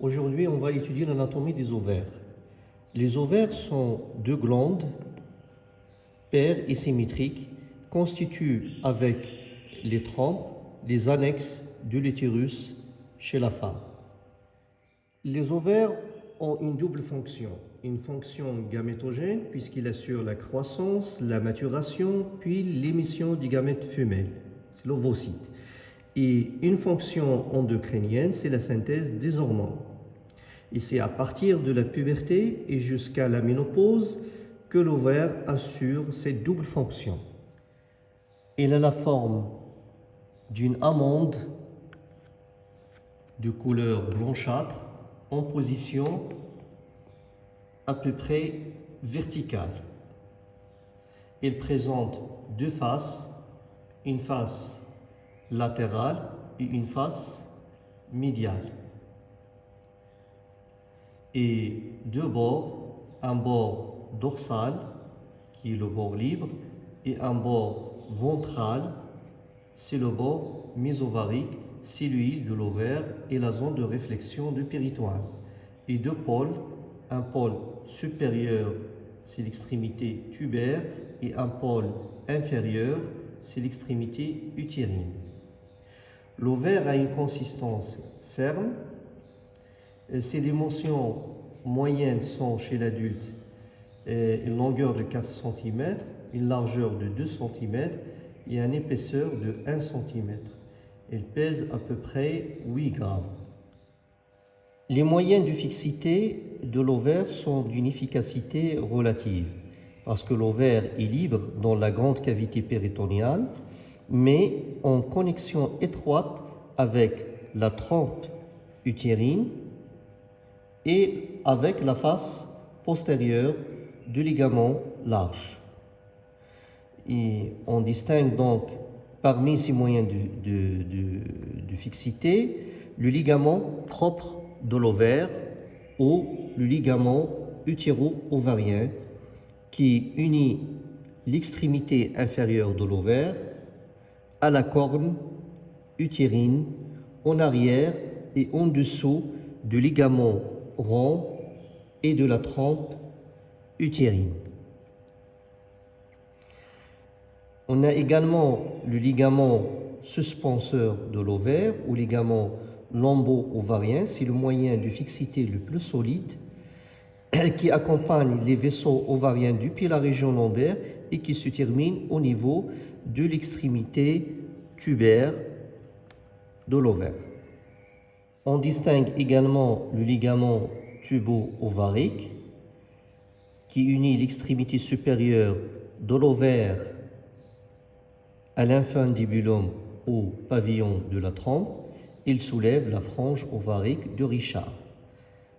Aujourd'hui, on va étudier l'anatomie des ovaires. Les ovaires sont deux glandes paires et symétriques constituent avec les trompes les annexes de l'utérus chez la femme. Les ovaires ont une double fonction. Une fonction gamétogène puisqu'il assure la croissance, la maturation, puis l'émission du gamète femelle. C'est l'ovocyte. Et une fonction endocrinienne, c'est la synthèse des hormones. Et c'est à partir de la puberté et jusqu'à la ménopause que l'ovaire assure cette double fonction. Il a la forme d'une amande de couleur blanchâtre en position à peu près verticale. Il présente deux faces, une face latérale et une face médiale. Et deux bords, un bord dorsal, qui est le bord libre, et un bord ventral, c'est le bord mésovarique, c'est l'huile de l'ovaire et la zone de réflexion du péritoine. Et deux pôles, un pôle supérieur, c'est l'extrémité tubaire, et un pôle inférieur, c'est l'extrémité utérine. L'ovaire a une consistance ferme. Ses dimensions moyennes sont chez l'adulte une longueur de 4 cm, une largeur de 2 cm et une épaisseur de 1 cm. Elle pèse à peu près 8 grammes. Les moyennes de fixité de l'ovaire sont d'une efficacité relative parce que l'ovaire est libre dans la grande cavité péritoniale mais en connexion étroite avec la trompe utérine et avec la face postérieure du ligament large. On distingue donc parmi ces moyens de, fixité le ligament propre de l'ovaire ou le ligament utéro-ovarien qui unit l'extrémité inférieure de l'ovaire à la corne utérine en arrière et en dessous du ligament et de la trompe utérine. On a également le ligament suspenseur de l'ovaire ou ligament lombo-ovarien, c'est le moyen de fixité le plus solide qui accompagne les vaisseaux ovariens depuis la région lombaire et qui se termine au niveau de l'extrémité tubaire de l'ovaire. On distingue également le ligament tubo-ovarique qui unit l'extrémité supérieure de l'ovaire à l'infundibulum au pavillon de la trompe, il soulève la frange ovarique de Richard.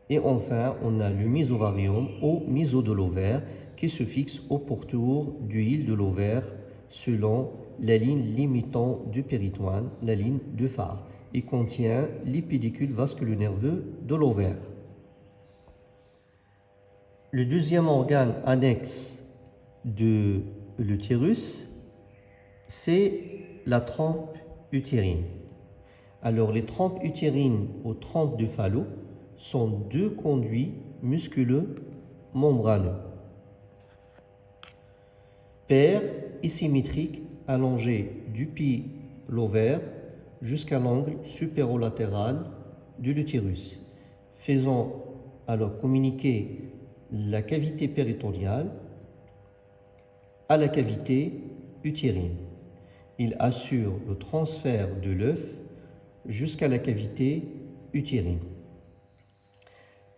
Et enfin, on a le mésovarium au méso de l'ovaire qui se fixe au pourtour du hile de l'ovaire selon la ligne limitant du péritoine, la ligne de phare, et contient l'épidicule vasculo-nerveux de l'ovaire. Le deuxième organe annexe de l'utérus, c'est la trompe utérine. Alors, les trompes utérines aux trompes de Fallot sont deux conduits musculeux membraneux, paires et symétriques du pied l'ovaire jusqu'à l'angle supérolatéral de l'utérus, faisant alors communiquer la cavité péritoniale à la cavité utérine. Il assure le transfert de l'œuf jusqu'à la cavité utérine.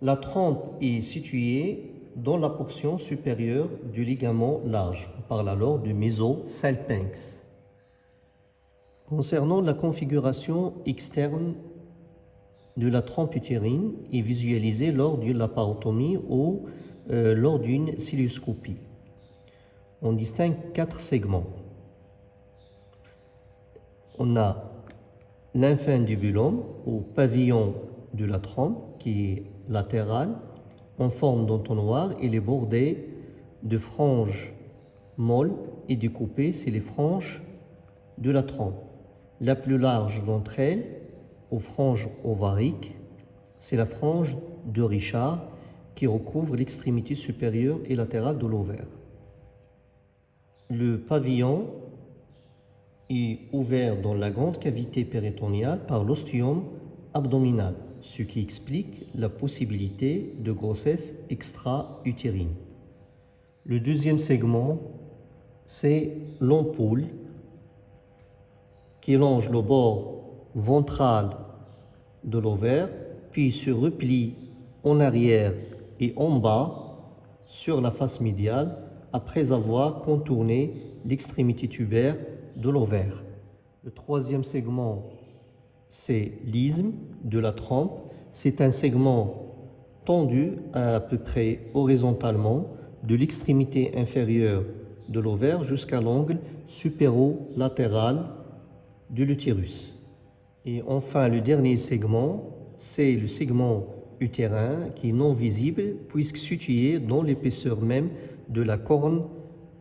La trompe est située dans la portion supérieure du ligament large. On parle alors du mésosalpinx. Concernant la configuration externe de la trompe utérine est visualisée lors d'une laparotomie ou euh, lors d'une cilioscopie. On distingue quatre segments. On a l'infundibulum ou pavillon de la trompe qui est latéral en forme d'entonnoir et est bordé de franges molles et découpées, c'est les franges de la trompe. La plus large d'entre elles, aux franges ovariques, c'est la frange de Richard qui recouvre l'extrémité supérieure et latérale de l'ovaire. Le pavillon est ouvert dans la grande cavité péritoniale par l'ostium abdominal, ce qui explique la possibilité de grossesse extra-utérine. Le deuxième segment, c'est l'ampoule qui longe le bord ventral de l'ovaire, puis se replie en arrière et en bas sur la face médiale après avoir contourné l'extrémité tubaire de l'ovaire. Le troisième segment, c'est l'isthme de la trompe. C'est un segment tendu à, peu près horizontalement de l'extrémité inférieure de l'ovaire jusqu'à l'angle supéro-latéral de l'utérus. Et enfin, le dernier segment, c'est le segment utérin qui est non visible puisque situé dans l'épaisseur même de la corne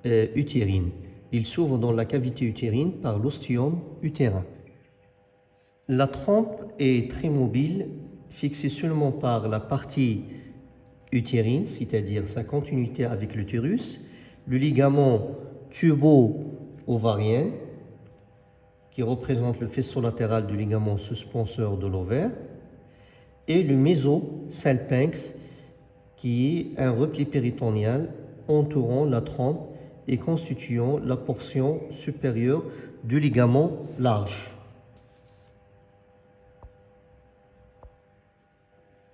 euh, utérine. Il s'ouvre dans la cavité utérine par l'ostium utérin. La trompe est très mobile, fixée seulement par la partie utérine, c'est-à-dire sa continuité avec l'utérus, le ligament tubo-ovarien, qui représente le faisceau latéral du ligament suspenseur de l'ovaire, et le mésosalpinx, qui est un repli péritonial entourant la trompe et constituant la portion supérieure du ligament large.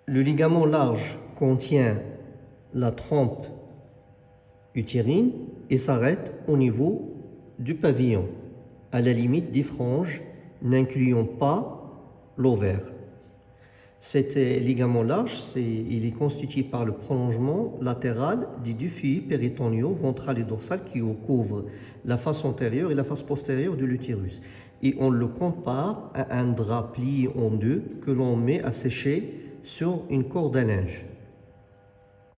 Le ligament large contient la trompe utérine et s'arrête au niveau du pavillon, à la limite des franges n'incluant pas l'ovaire. Cet ligament large, il est constitué par le prolongement latéral des deux fils péritoniaux, ventral et dorsal, qui couvrent la face antérieure et la face postérieure de l'utérus. Et on le compare à un drap plié en deux que l'on met à sécher sur une corde à linge.